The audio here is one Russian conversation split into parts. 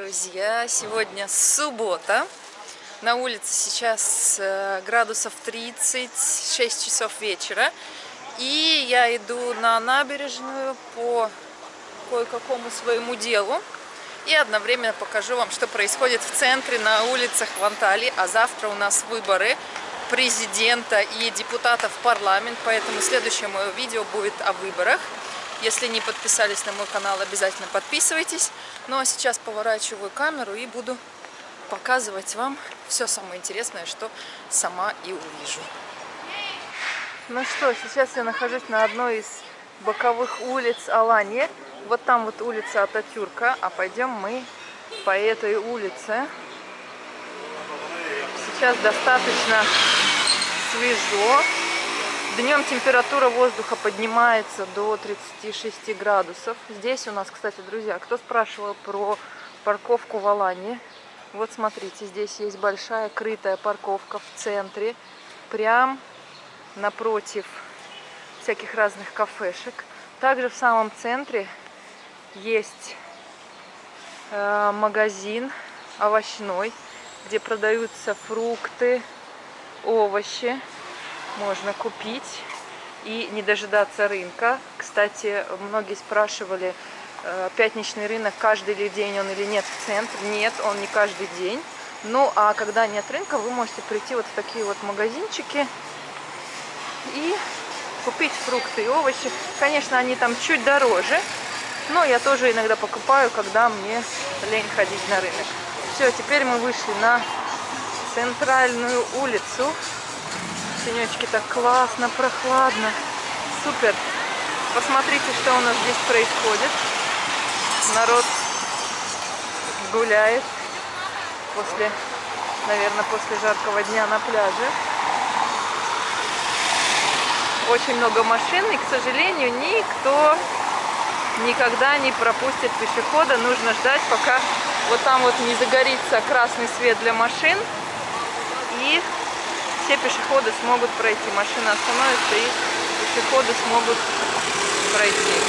друзья! Сегодня суббота. На улице сейчас э, градусов 30, 6 часов вечера. И я иду на набережную по кое-какому своему делу. И одновременно покажу вам, что происходит в центре, на улицах в Анталии. А завтра у нас выборы президента и депутатов в парламент. Поэтому следующее мое видео будет о выборах. Если не подписались на мой канал, обязательно подписывайтесь. Ну а сейчас поворачиваю камеру и буду показывать вам все самое интересное, что сама и увижу. Ну что, сейчас я нахожусь на одной из боковых улиц Алании. Вот там вот улица Ататюрка, а пойдем мы по этой улице. Сейчас достаточно свежо. Днем температура воздуха поднимается до 36 градусов. Здесь у нас, кстати, друзья, кто спрашивал про парковку в Алане? Вот смотрите, здесь есть большая крытая парковка в центре, прям напротив всяких разных кафешек. Также в самом центре есть э, магазин овощной, где продаются фрукты, овощи можно купить и не дожидаться рынка. Кстати, многие спрашивали, э, пятничный рынок каждый ли день он или нет в центре. Нет, он не каждый день. Ну, а когда нет рынка, вы можете прийти вот в такие вот магазинчики и купить фрукты и овощи. Конечно, они там чуть дороже, но я тоже иногда покупаю, когда мне лень ходить на рынок. Все, теперь мы вышли на центральную улицу Тенечки так классно, прохладно. Супер. Посмотрите, что у нас здесь происходит. Народ гуляет после, наверное, после жаркого дня на пляже. Очень много машин, и, к сожалению, никто никогда не пропустит пешехода. Нужно ждать, пока вот там вот не загорится красный свет для машин. И все пешеходы смогут пройти. Машина остановится и пешеходы смогут пройти.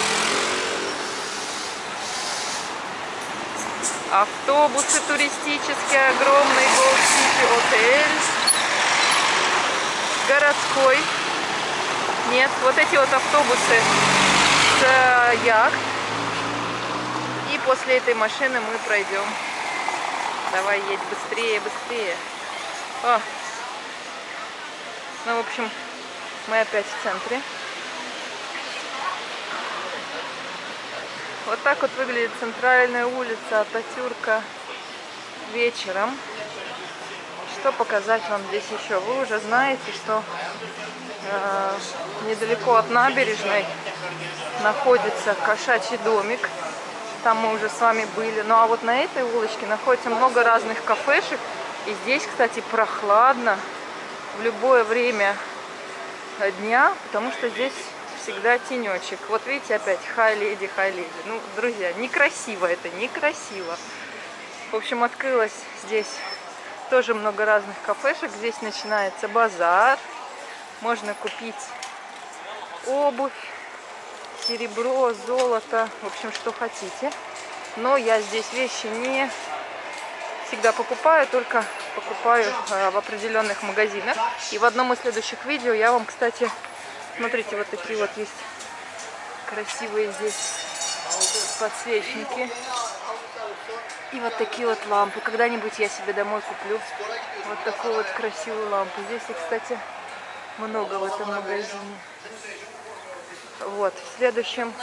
Автобусы туристические, огромный Gold City отель. Городской. Нет, вот эти вот автобусы с э, яхт. И после этой машины мы пройдем. Давай едь быстрее, быстрее. О, ну, в общем, мы опять в центре. Вот так вот выглядит центральная улица Ататюрка вечером. Что показать вам здесь еще? Вы уже знаете, что э, недалеко от набережной находится кошачий домик. Там мы уже с вами были. Ну а вот на этой улочке находится много разных кафешек. И здесь, кстати, прохладно в любое время дня, потому что здесь всегда тенечек. Вот видите, опять хай леди, хай леди. Ну, друзья, некрасиво это, некрасиво. В общем, открылось здесь тоже много разных кафешек. Здесь начинается базар. Можно купить обувь, серебро, золото, в общем, что хотите. Но я здесь вещи не всегда покупаю, только покупаю э, в определенных магазинах. И в одном из следующих видео я вам, кстати, смотрите, вот такие вот есть красивые здесь подсвечники. И вот такие вот лампы. Когда-нибудь я себе домой куплю вот такую вот красивую лампу. Здесь кстати, много в этом магазине. Вот, в следующем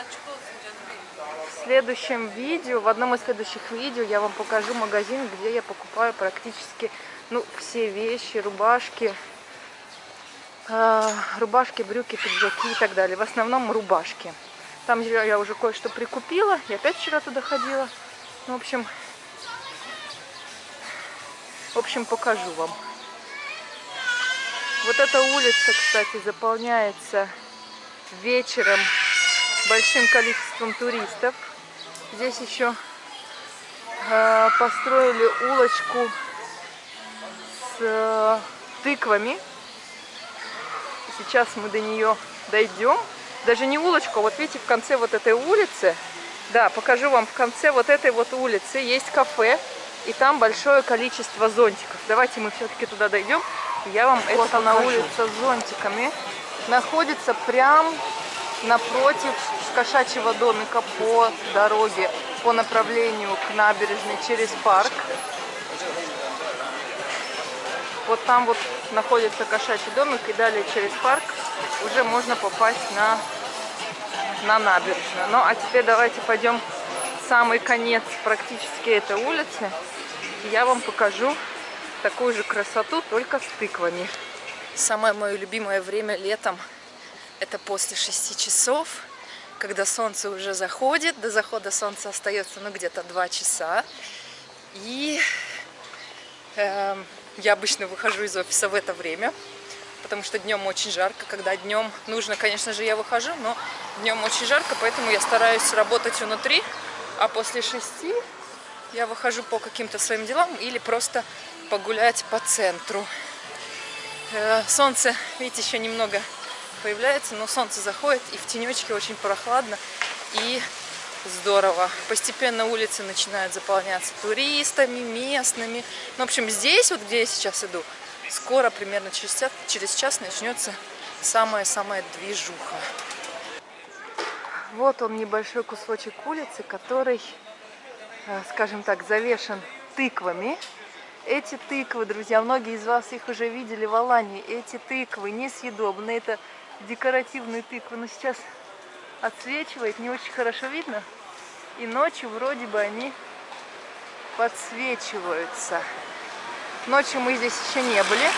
следующем видео, в одном из следующих видео я вам покажу магазин, где я покупаю практически ну, все вещи, рубашки, э, рубашки, брюки, пиджаки и так далее. В основном рубашки. Там я уже кое-что прикупила. Я опять вчера туда ходила. Ну, в общем, в общем, покажу вам. Вот эта улица, кстати, заполняется вечером большим количеством туристов. Здесь еще э, построили улочку с э, тыквами. Сейчас мы до нее дойдем. Даже не улочку, а вот видите, в конце вот этой улицы Да, покажу вам в конце вот этой вот улицы есть кафе, и там большое количество зонтиков. Давайте мы все-таки туда дойдем, я вам вот это на улице с зонтиками. Находится прям напротив кошачьего домика по дороге, по направлению к набережной через парк. Вот там вот находится кошачий домик, и далее через парк уже можно попасть на, на набережную. Ну, а теперь давайте пойдем в самый конец практически этой улицы. И я вам покажу такую же красоту, только с тыквами. Самое мое любимое время летом – это после 6 часов, когда солнце уже заходит. До захода солнца остается ну где-то 2 часа. И э, я обычно выхожу из офиса в это время, потому что днем очень жарко. Когда днем нужно, конечно же, я выхожу, но днем очень жарко, поэтому я стараюсь работать внутри, а после шести я выхожу по каким-то своим делам или просто погулять по центру. Э, солнце, видите, еще немного появляется, но солнце заходит, и в тенечке очень прохладно и здорово. Постепенно улицы начинают заполняться туристами, местными. Ну, в общем, здесь, вот где я сейчас иду, скоро, примерно через час, через час начнется самая-самая движуха. Вот он, небольшой кусочек улицы, который, э, скажем так, завешен тыквами. Эти тыквы, друзья, многие из вас их уже видели в Алании. Эти тыквы несъедобные, это декоративные тыквы. Но сейчас отсвечивает, не очень хорошо видно. И ночью вроде бы они подсвечиваются. Ночью мы здесь еще не были,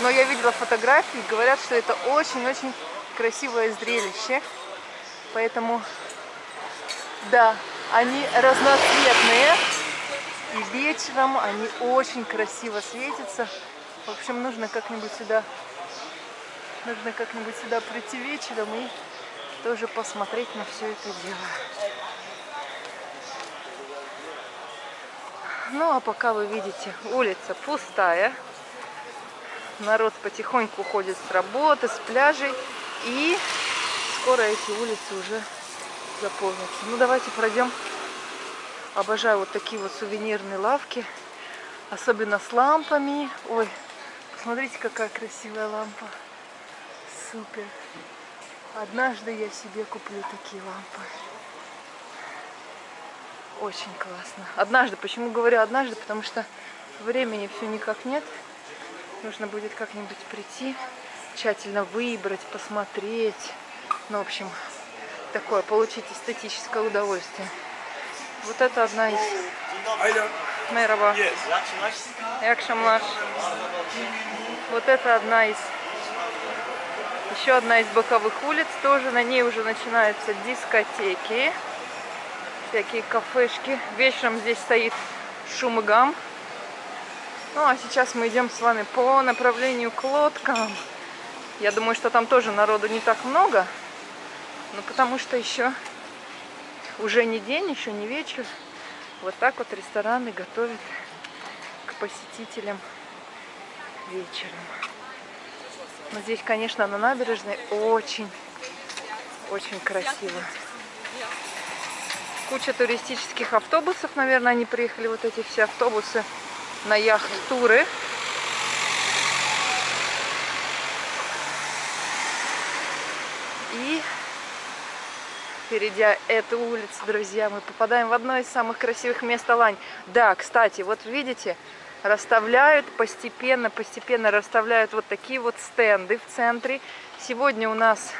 но я видела фотографии, говорят, что это очень-очень красивое зрелище. Поэтому, да, они разноцветные. И вечером они очень красиво светятся. В общем, нужно как-нибудь сюда, нужно как-нибудь сюда прийти вечером и тоже посмотреть на все это дело. Ну, а пока вы видите, улица пустая. Народ потихоньку уходит с работы, с пляжей. И скоро эти улицы уже заполнятся. Ну, давайте пройдем. Обожаю вот такие вот сувенирные лавки. Особенно с лампами. Ой, посмотрите, какая красивая лампа. Супер. Однажды я себе куплю такие лампы. Очень классно. Однажды. Почему говорю однажды? Потому что времени все никак нет. Нужно будет как-нибудь прийти, тщательно выбрать, посмотреть. Ну, в общем, такое, получить эстетическое удовольствие. Вот это одна из... Мераба. Якшамлаш. Вот это одна из еще одна из боковых улиц, тоже на ней уже начинаются дискотеки, всякие кафешки. Вечером здесь стоит шум и гам. Ну, а сейчас мы идем с вами по направлению к лодкам. Я думаю, что там тоже народу не так много, но потому что еще уже не день, еще не вечер. Вот так вот рестораны готовят к посетителям вечером. Но здесь, конечно, на набережной очень, очень красиво. Куча туристических автобусов, наверное, они приехали, вот эти все автобусы на яхт-туры. И перейдя эту улицу, друзья, мы попадаем в одно из самых красивых мест Алань. Да, кстати, вот видите, расставляют постепенно, постепенно расставляют вот такие вот стенды в центре. Сегодня у нас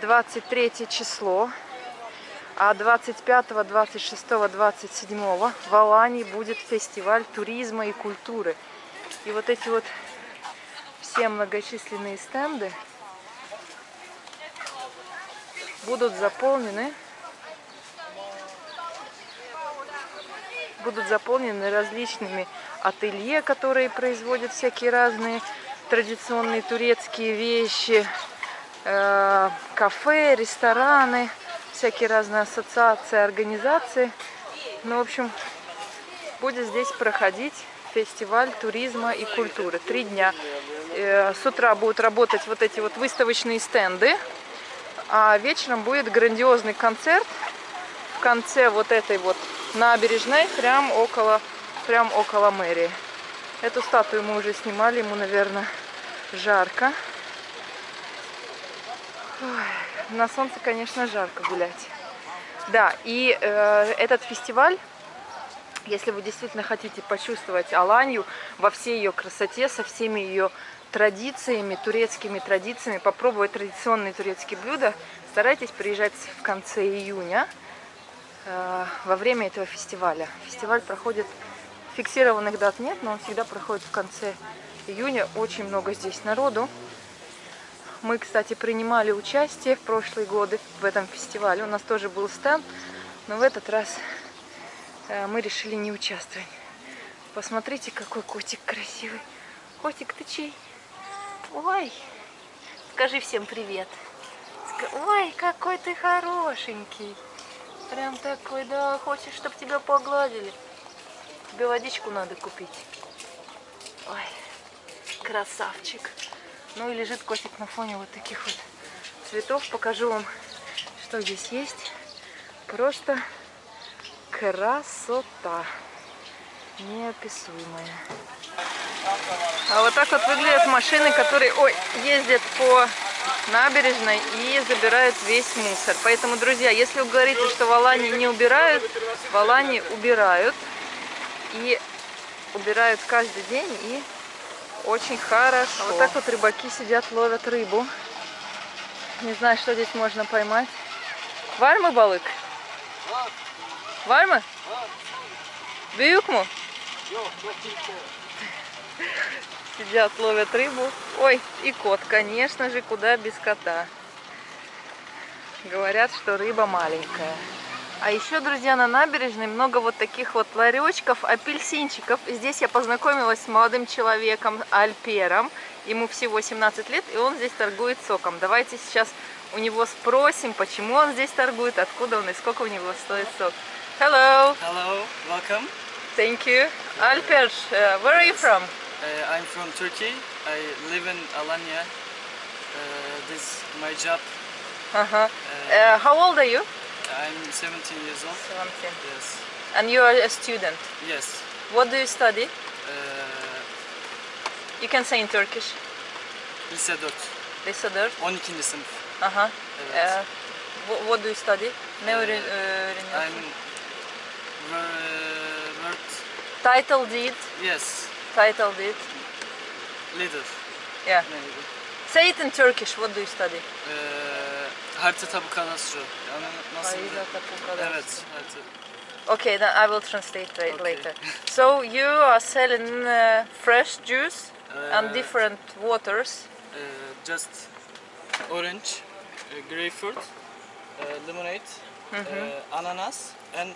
23 число, а 25, 26, 27 в Алании будет фестиваль туризма и культуры. И вот эти вот все многочисленные стенды будут заполнены будут заполнены различными ателье, которые производят всякие разные традиционные турецкие вещи, э, кафе, рестораны, всякие разные ассоциации, организации. Ну, в общем, будет здесь проходить фестиваль туризма и культуры. Три дня. Э, с утра будут работать вот эти вот выставочные стенды, а вечером будет грандиозный концерт в конце вот этой вот набережной, прям около, прям около мэрии. Эту статую мы уже снимали, ему, наверное, жарко. Ой, на солнце, конечно, жарко гулять. Да, и э, этот фестиваль, если вы действительно хотите почувствовать Аланью во всей ее красоте, со всеми ее традициями, турецкими традициями, попробовать традиционные турецкие блюда, старайтесь приезжать в конце июня э, во время этого фестиваля. Фестиваль проходит, фиксированных дат нет, но он всегда проходит в конце июня. Очень много здесь народу. Мы, кстати, принимали участие в прошлые годы в этом фестивале. У нас тоже был стенд, но в этот раз э, мы решили не участвовать. Посмотрите, какой котик красивый. Котик, ты чей? Ой, скажи всем привет. Ой, какой ты хорошенький. Прям такой, да, хочешь, чтобы тебя погладили. Тебе водичку надо купить. Ой, красавчик. Ну и лежит котик на фоне вот таких вот цветов. Покажу вам, что здесь есть. Просто красота неописуемая. А вот так вот выглядят машины, которые ой, ездят по набережной и забирают весь мусор. Поэтому, друзья, если вы говорите, что в Алании не убирают, в Алании убирают. И убирают каждый день и очень хорошо. А вот так вот рыбаки сидят, ловят рыбу. Не знаю, что здесь можно поймать. Var балык? Büyük mü? Сидят, ловят рыбу. Ой, и кот, конечно же, куда без кота. Говорят, что рыба маленькая. А еще, друзья, на набережной много вот таких вот ларечков, апельсинчиков. Здесь я познакомилась с молодым человеком Альпером. Ему всего 17 лет, и он здесь торгует соком. Давайте сейчас у него спросим, почему он здесь торгует, откуда он и сколько у него стоит сок. Hello. Hello, welcome. Thank you. Alper, uh, where are you from? Uh, I'm from Turkey. I live in Alanya. Uh, this is my job. Uh -huh. uh, how old are you? I'm 17 years old. 17. Yes. And you are a student. Yes. What do you study? Uh, You can say in Turkish. lise 4. Lise 4. 12. sınıf. Aha. Evet. Uh, what, what do you study? Ne I'm öğreniyorsun? wor- word. Title deed. Yes. Title deed. Leader. Yeah. Maybe. Say it in Turkish. What do you study? Uh, harita tabu kadastro. Yani nasıl? Harita tabu kadastro. Evet. Harita. Okay, then I will translate Okay. later. So you are selling uh, fresh juice and Uh, different waters. Uh, just orange, uh, grapefruit, uh, lemonade, uh, ananas, and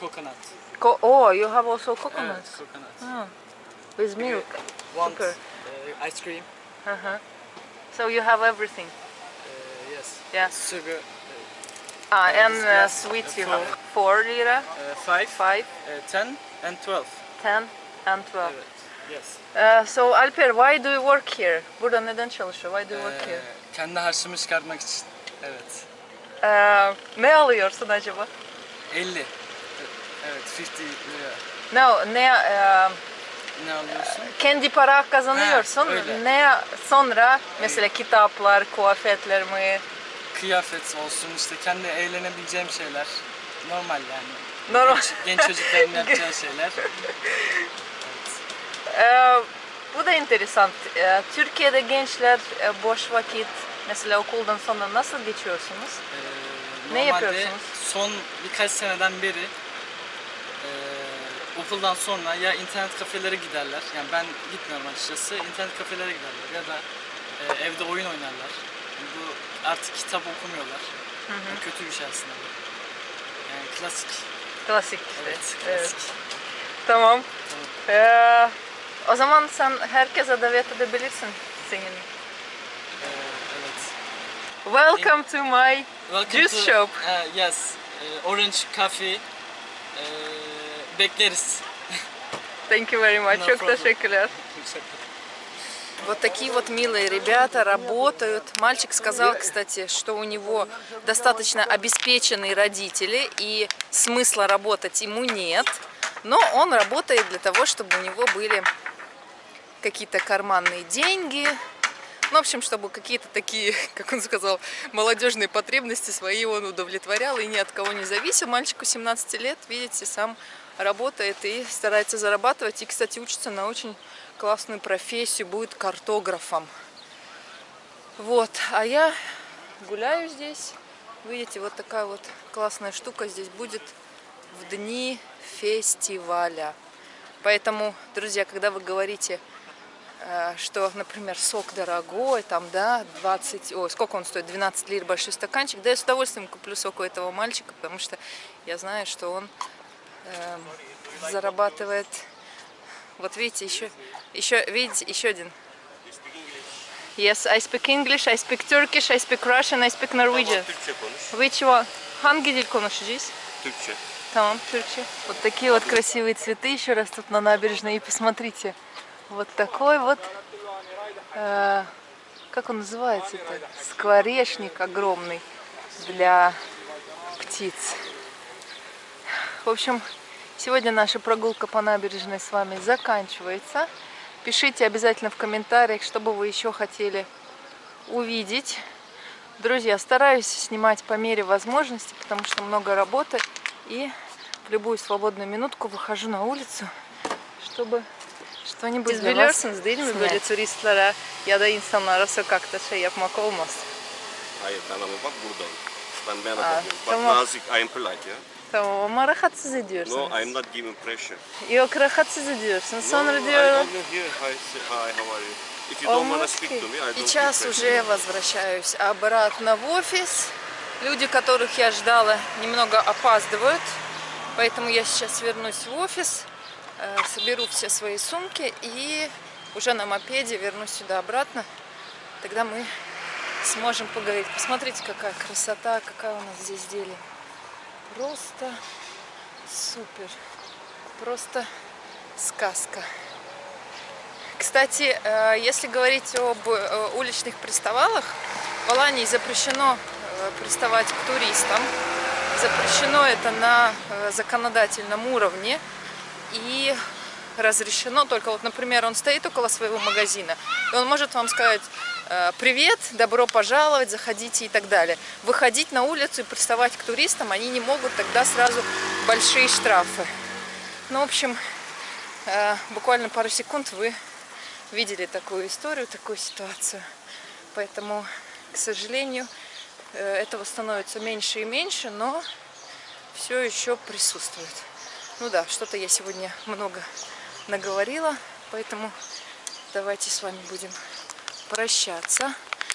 coconut. Co oh, you have also coconuts. coconut. Ah, with milk. Uh, ice cream? Uh-huh. So you have everything. Yes. Yeah. Sugar, Ah, Uh, and uh, uh, you have. Four lira, uh, five, five, uh, ten, and twelve. ten, and twelve. Evet. Yes. Uh, so Alper, why do you work here? Burada neden çalışıyor? Why do you work here? kendi harçlığımı çıkartmak için. Evet. Uh, ne alıyorsun acaba? 50. E- Evet, 50 lira. No, ne uh, Ne alıyorsun? kendi para kazanıyorsun. Ha, öyle. ne sonra mesela kitaplar, kıyafetler Kıyafet olsun, işte kendi eğlenebileceğim şeyler. Normal yani. Normal. Genç, genç çocukların yapacağı şeyler. Ee, bu da enteresan. Ee, Türkiye'de gençler e, boş vakit mesela okuldan sonra nasıl geçiyorsunuz? Ee, Ne yapıyorsunuz? Son birkaç seneden beri e, okuldan sonra ya internet kafelere giderler. Yani ben gitmiyorum açıkçası. İnternet kafelere giderler ya da e, evde oyun oynarlar. Bu artık kitap okumuyorlar. Yani kötü bir şey aslında. Yani klasik. Klasik işte. Evet, Evet. klasik. Tamam. Ee, o zaman sen herkese davet edebilirsin senin. Ee, evet. Welcome to my Welcome Juice to- shop. Uh, yes. Uh, Orange Coffee. Uh, bekleriz. Thank you very much. No Çok problem. teşekkürler. Вот такие вот милые ребята работают. Мальчик сказал, кстати, что у него достаточно обеспеченные родители и смысла работать ему нет. Но он работает для того, чтобы у него были какие-то карманные деньги. Ну, в общем, чтобы какие-то такие, как он сказал, молодежные потребности свои он удовлетворял и ни от кого не зависел. Мальчику 17 лет, видите, сам работает и старается зарабатывать. И, кстати, учится на очень классную профессию, будет картографом. Вот, а я гуляю здесь. Видите, вот такая вот классная штука здесь будет в дни фестиваля. Поэтому, друзья, когда вы говорите, э, что, например, сок дорогой, там, да, 20, ой, сколько он стоит, 12 лир большой стаканчик, да я с удовольствием куплю сок у этого мальчика, потому что я знаю, что он э, зарабатывает, вот видите, еще, еще, видите, еще один. Yes, I speak English, I speak Turkish, I speak Russian, I speak Norwegian. Türkçe konuş. Which one? Hangi dil konuşacağız? Türkçe. Tamam, Türkçe. Вот такие вот красивые цветы еще растут на набережной. И посмотрите, вот такой вот, э, как он называется это? Скворечник огромный для птиц. В общем, сегодня наша прогулка по набережной с вами заканчивается. Пишите обязательно в комментариях, что бы вы еще хотели увидеть. Друзья, стараюсь снимать по мере возможности, потому что много работы. И в любую свободную минутку выхожу на улицу, чтобы Siz для вас снять. ya da insanlara sokakta şey yapmak olmaz. Hayır ben ama bak buradayım. Ben ben Aa, bakıyorum. Bak tamam. nazik, I'm polite ya. Tamam ama rahatsız No, ediyorsunuz. I'm not giving pressure. Yok rahatsız ediyorsun. No, Sonra no, I diyorlar only here. Hi, hi, how are you? If you don't wanna speak to me, I don't Сейчас уже возвращаюсь обратно в офис. Люди, которых я ждала, немного опаздывают. Поэтому я сейчас вернусь в офис, э, соберу все свои сумки и уже на мопеде вернусь сюда обратно. Тогда мы сможем поговорить. Посмотрите, какая красота, какая у нас здесь зелень. Просто супер. Просто сказка. Кстати, э, если говорить об э, уличных приставалах, в Алании запрещено э, приставать к туристам. Запрещено это на законодательном уровне. И разрешено только, вот, например, он стоит около своего магазина, и он может вам сказать «Привет, добро пожаловать, заходите» и так далее. Выходить на улицу и приставать к туристам они не могут, тогда сразу большие штрафы. Ну, в общем, э, буквально пару секунд вы видели такую историю, такую ситуацию. Поэтому, к сожалению, э, этого становится меньше и меньше, но все еще присутствует. Ну да, что-то я сегодня много наговорила, поэтому давайте с вами будем прощаться.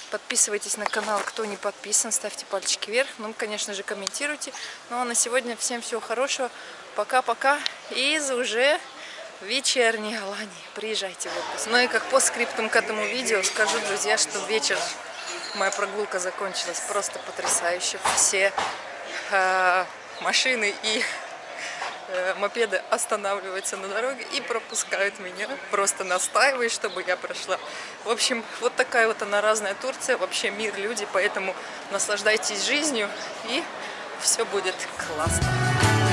Подписывайтесь на канал, кто не подписан, ставьте пальчики вверх. Ну, конечно же, комментируйте. Ну, а на сегодня всем всего хорошего. Пока-пока. Из уже вечерней Алании. Приезжайте в отпуск. Ну и как по скриптум к этому видео скажу, друзья, что вечер моя прогулка закончилась просто потрясающе. Все э, машины и мопеды останавливаются на дороге и пропускают меня, просто настаивают, чтобы я прошла. В общем, вот такая вот она разная Турция, вообще мир, люди, поэтому наслаждайтесь жизнью и все будет классно.